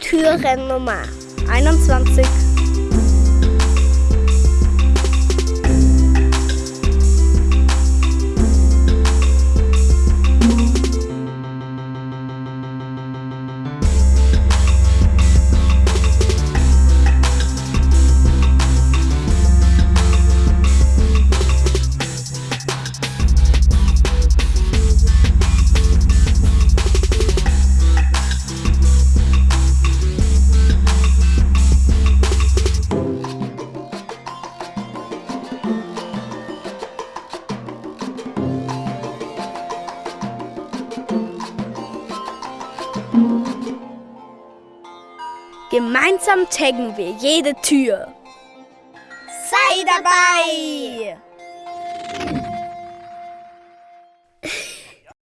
Türennummer 21. Gemeinsam taggen wir jede Tür. Sei dabei!